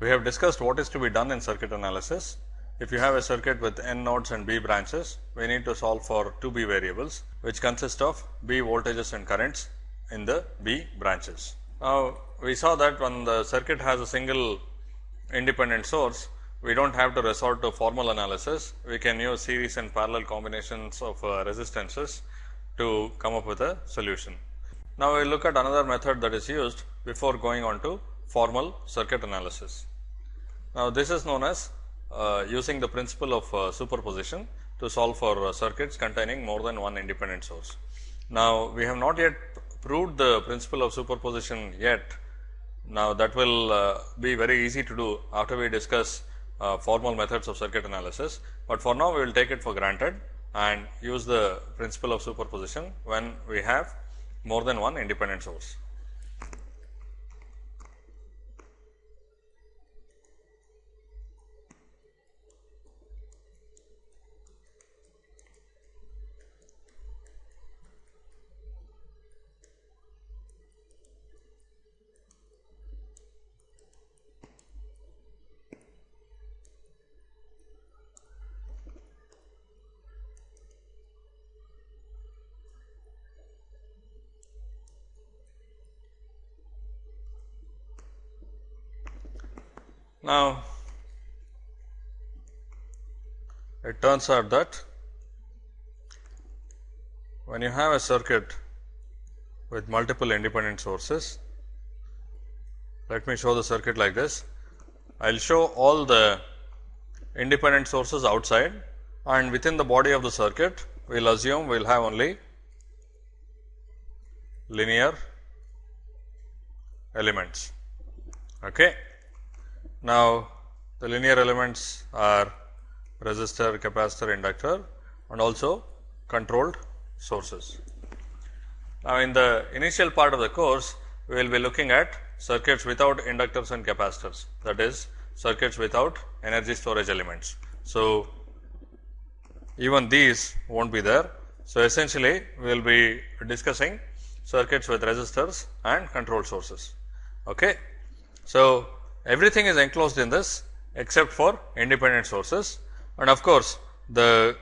We have discussed what is to be done in circuit analysis. If you have a circuit with n nodes and b branches, we need to solve for two b variables, which consist of b voltages and currents in the b branches. Now, we saw that when the circuit has a single independent source, we do not have to resort to formal analysis. We can use series and parallel combinations of uh, resistances to come up with a solution. Now, we will look at another method that is used before going on to formal circuit analysis. Now, this is known as uh, using the principle of uh, superposition to solve for uh, circuits containing more than one independent source. Now, we have not yet proved the principle of superposition yet. Now, that will uh, be very easy to do after we discuss uh, formal methods of circuit analysis, but for now we will take it for granted and use the principle of superposition when we have more than one independent source. Now, it turns out that when you have a circuit with multiple independent sources, let me show the circuit like this. I will show all the independent sources outside and within the body of the circuit, we will assume we will have only linear elements. Okay. Now, the linear elements are resistor, capacitor, inductor and also controlled sources. Now, in the initial part of the course, we will be looking at circuits without inductors and capacitors that is circuits without energy storage elements. So, even these will not be there. So, essentially we will be discussing circuits with resistors and control sources. Okay. So, everything is enclosed in this except for independent sources and of course, the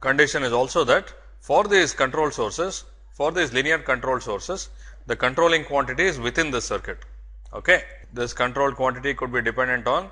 condition is also that for these control sources for these linear control sources the controlling quantity is within the circuit. Okay. This controlled quantity could be dependent on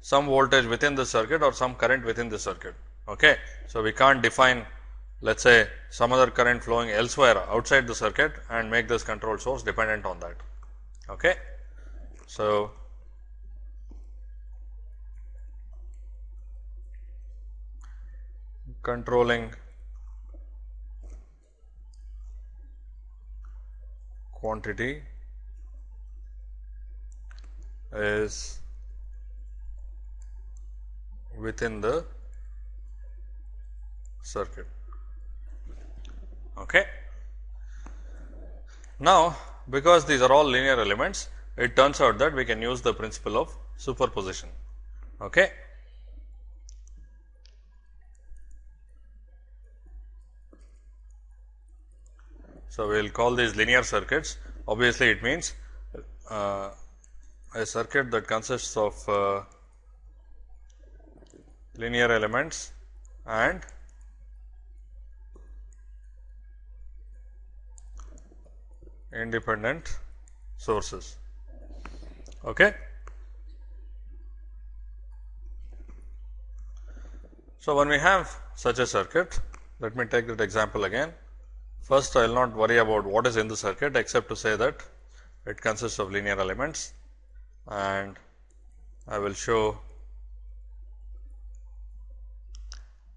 some voltage within the circuit or some current within the circuit. Okay. So, we can't define let us say some other current flowing elsewhere outside the circuit and make this control source dependent on that. Okay. So, controlling quantity is within the circuit. Okay. Now, because these are all linear elements, it turns out that we can use the principle of superposition. Okay. So, we will call these linear circuits. Obviously, it means uh, a circuit that consists of uh, linear elements and independent sources. Okay. So, when we have such a circuit, let me take that example again. First, I will not worry about what is in the circuit except to say that it consists of linear elements and I will show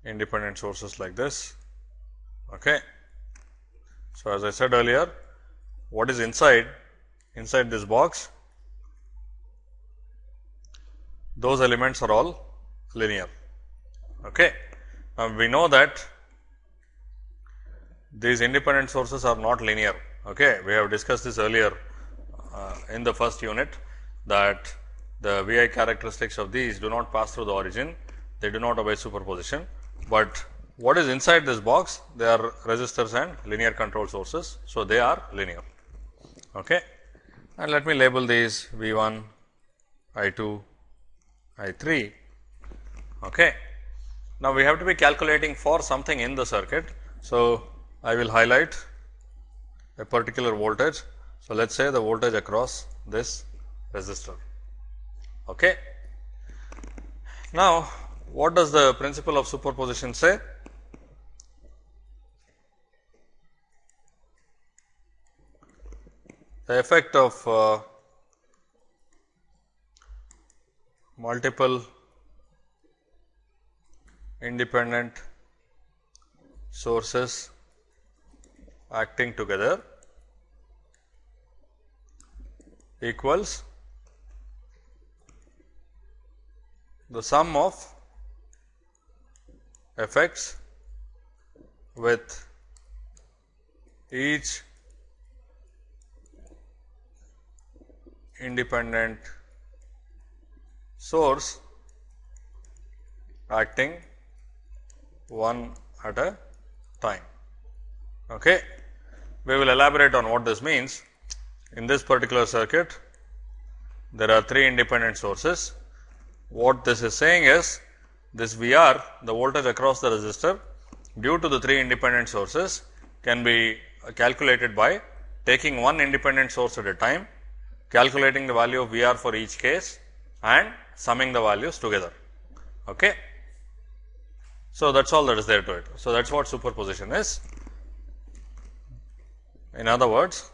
independent sources like this. Okay. So, as I said earlier, what is inside, inside this box, those elements are all linear. Okay. Now, we know that these independent sources are not linear. Okay. We have discussed this earlier uh, in the first unit that the VI characteristics of these do not pass through the origin, they do not obey superposition, but what is inside this box they are resistors and linear control sources. So, they are linear okay. and let me label these V 1, I 2, I 3. Okay. Now, we have to be calculating for something in the circuit. So, I will highlight a particular voltage. So, let us say the voltage across this resistor. Okay. Now, what does the principle of superposition say? The effect of uh, multiple independent sources acting together equals the sum of effects with each independent source acting one at a time. Okay. We will elaborate on what this means. In this particular circuit, there are three independent sources. What this is saying is, this V r, the voltage across the resistor due to the three independent sources can be calculated by taking one independent source at a time, calculating the value of V r for each case and summing the values together. Okay. So, that is all that is there to it. So, that is what superposition is. In other words,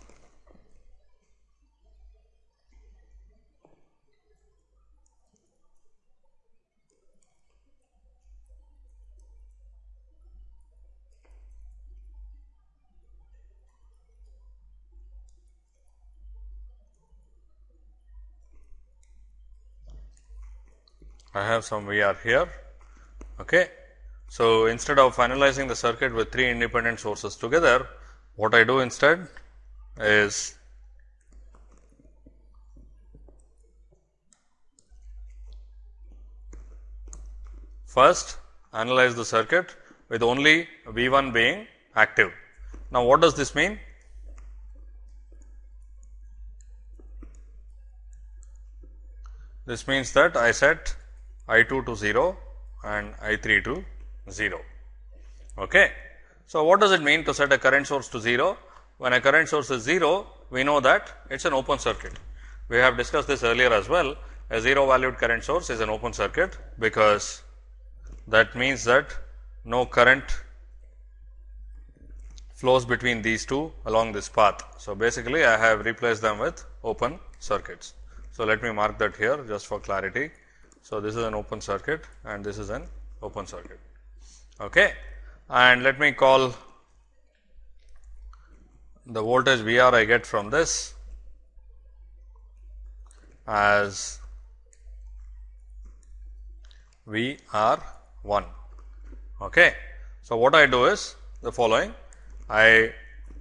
I have some VR here. Okay. So, instead of analyzing the circuit with three independent sources together, what I do instead is first analyze the circuit with only V 1 being active. Now, what does this mean? This means that I set I 2 to 0 and I 3 to 0. Okay. So, what does it mean to set a current source to 0? When a current source is 0, we know that it is an open circuit. We have discussed this earlier as well. A 0 valued current source is an open circuit, because that means that no current flows between these two along this path. So, basically I have replaced them with open circuits. So, let me mark that here just for clarity. So, this is an open circuit and this is an open circuit. Okay. And let me call the voltage V r I get from this as V r 1. Okay. So, what I do is the following I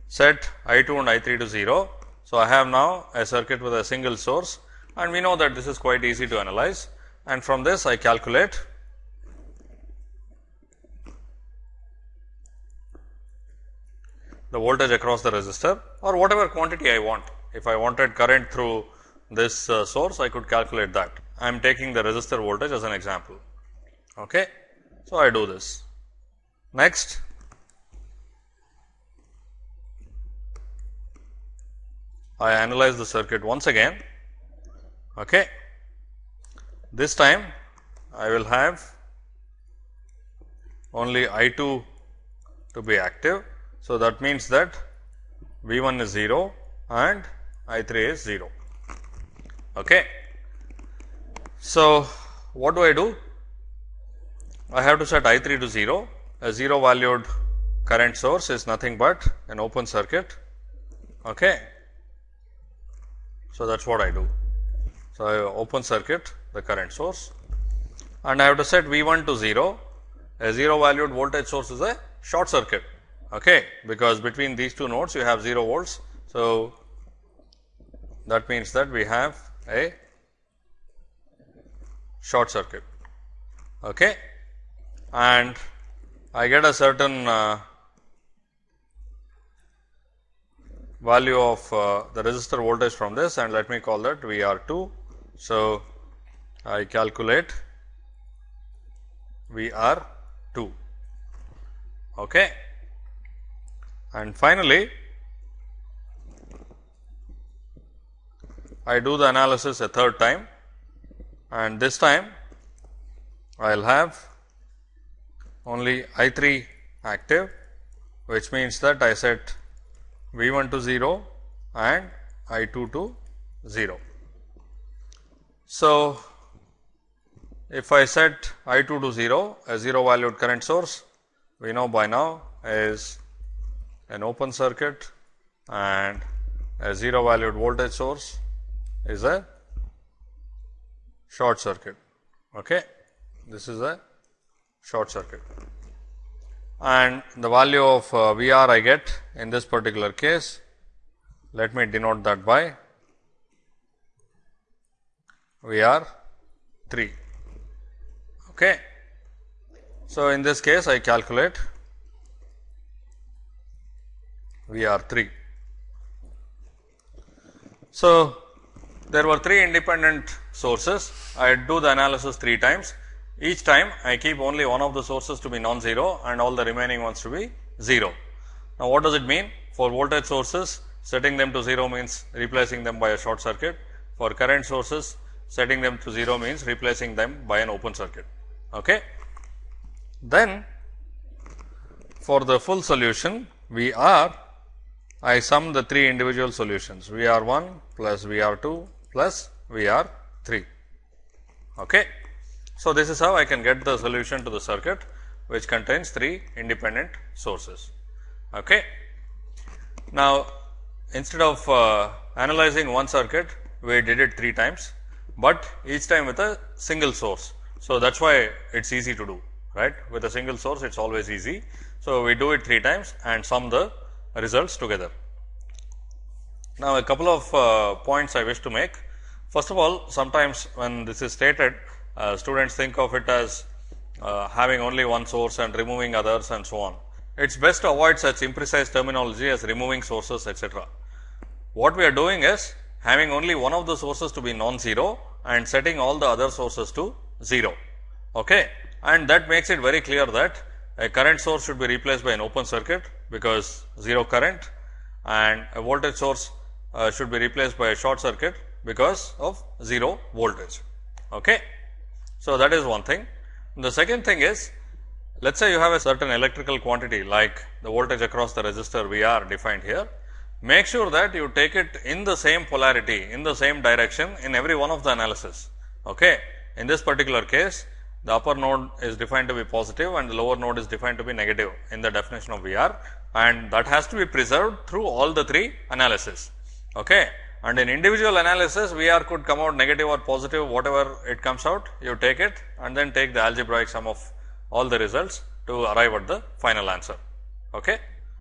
set I 2 and I 3 to 0. So, I have now a circuit with a single source and we know that this is quite easy to analyze and from this I calculate the voltage across the resistor or whatever quantity I want. If I wanted current through this uh, source, I could calculate that. I am taking the resistor voltage as an example. Okay. So, I do this. Next, I analyze the circuit once again. Okay. This time I will have only I 2 to be active so, that means that V 1 is 0 and I 3 is 0. Okay. So, what do I do? I have to set I 3 to 0. A 0 valued current source is nothing but an open circuit. Okay. So, that is what I do. So, I open circuit the current source and I have to set V 1 to 0. A 0 valued voltage source is a short circuit okay, because between these two nodes you have 0 volts. So, that means that we have a short circuit okay. and I get a certain uh, value of uh, the resistor voltage from this and let me call that V R 2. So, I calculate VR 2. Okay. And finally, I do the analysis a third time and this time I will have only I 3 active which means that I set V 1 to 0 and I 2 to 0. So, if I set I 2 to 0 a 0 valued current source we know by now is an open circuit and a 0 valued voltage source is a short circuit. Okay. This is a short circuit and the value of uh, VR I get in this particular case, let me denote that by VR 3. Okay. So, in this case I calculate VR 3. So, there were 3 independent sources, I do the analysis 3 times each time I keep only one of the sources to be non-zero and all the remaining ones to be 0. Now, what does it mean? For voltage sources, setting them to 0 means replacing them by a short circuit. For current sources, setting them to 0 means replacing them by an open circuit. Okay. Then, for the full solution, we are I sum the three individual solutions V R 1 plus V R 2 plus V R 3. Okay. So, this is how I can get the solution to the circuit which contains 3 independent sources. Okay. Now, instead of uh, analyzing one circuit, we did it 3 times, but each time with a single source. So, that is why it is easy to do right with a single source it is always easy. So, we do it 3 times and sum the results together. Now, a couple of uh, points I wish to make. First of all, sometimes when this is stated uh, students think of it as uh, having only one source and removing others and so on. It is best to avoid such imprecise terminology as removing sources etc. What we are doing is having only one of the sources to be non-zero and setting all the other sources to 0. Okay. And that makes it very clear that a current source should be replaced by an open circuit because 0 current and a voltage source uh, should be replaced by a short circuit because of 0 voltage. Okay. So, that is one thing. The second thing is let us say you have a certain electrical quantity like the voltage across the resistor V r defined here. Make sure that you take it in the same polarity in the same direction in every one of the analysis. Okay. In this particular case the upper node is defined to be positive and the lower node is defined to be negative in the definition of V r and that has to be preserved through all the three analysis. Okay and in individual analysis V r could come out negative or positive whatever it comes out you take it and then take the algebraic sum of all the results to arrive at the final answer. Okay.